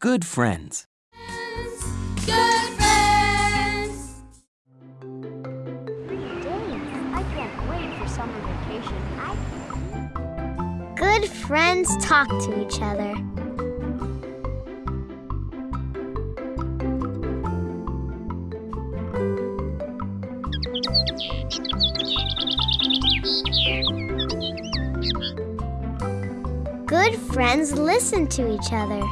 Good friends. Good friends. Three days. I can't wait for summer vacation. Good friends talk to each other. Good friends listen to each other.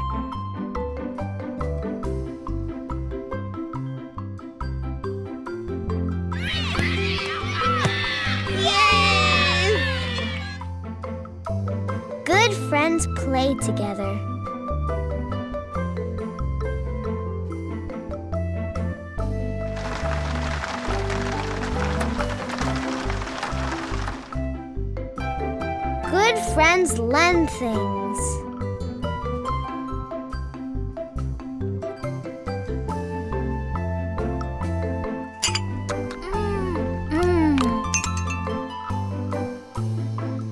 Good friends play together. Friends lend things. Mm.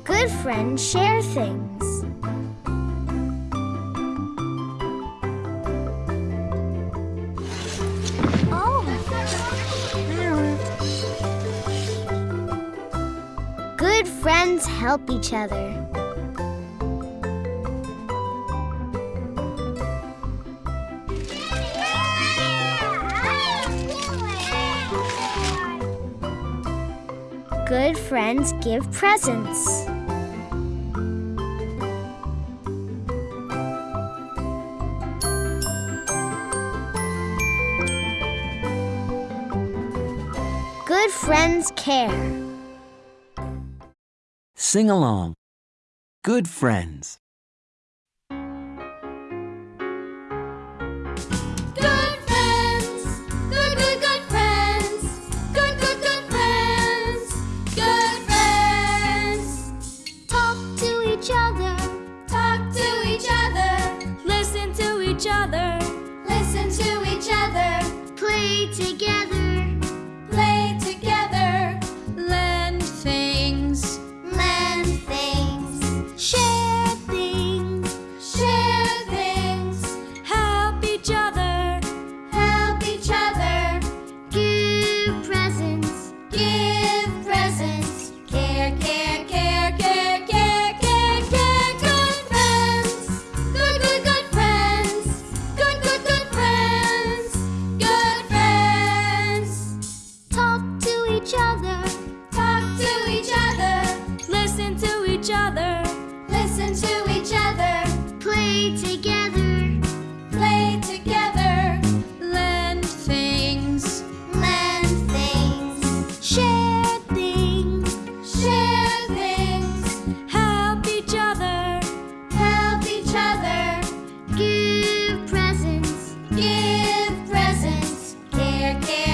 Good friends share things. Friends help each other. Good friends give presents. Good friends care. Sing along. Good friends. Good care.